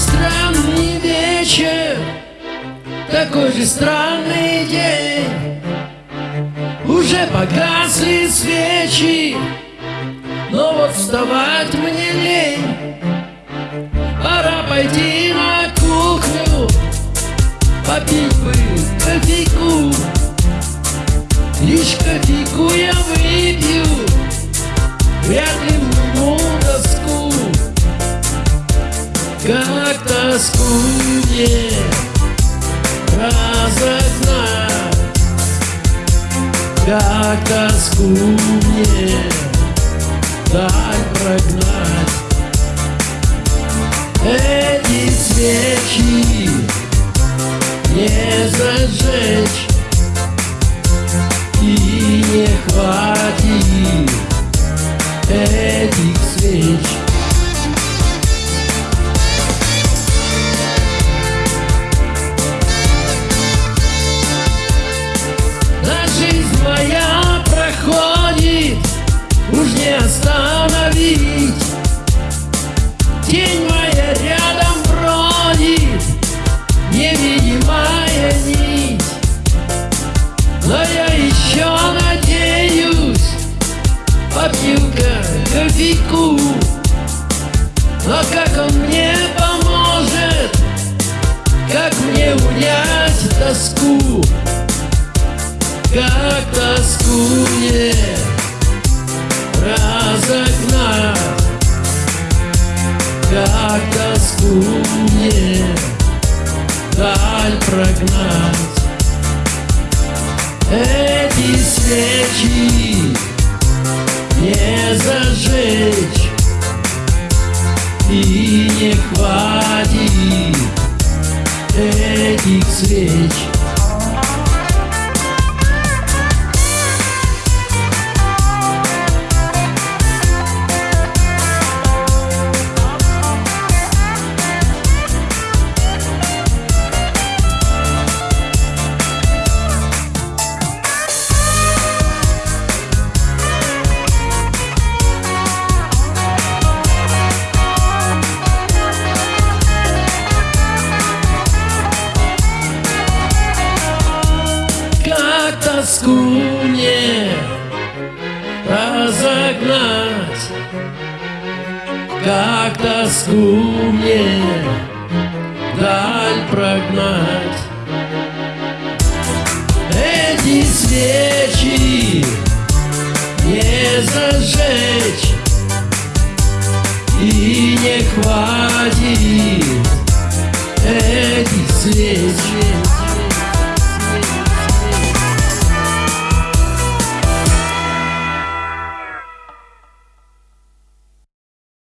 странный вечер, такой же странный день. Уже погасли свечи, но вот вставать мне лень. Пора пойти на кухню, попить бы кофейку. Как тоску мне разогнать. Как тоску мне дай прогнать. Эти свечи не зажечь. И не хватит этих свеч Тень моя рядом бродит Невидимая нить. Но я еще надеюсь Попью-ка кофейку. Но как он мне поможет? Как мне унять тоску? Как тоску мне даль прогнать. Эти свечи не зажечь И не хватит этих свеч тоску мне разогнать, как тоску мне даль прогнать. Эти свечи не зажечь и не хватит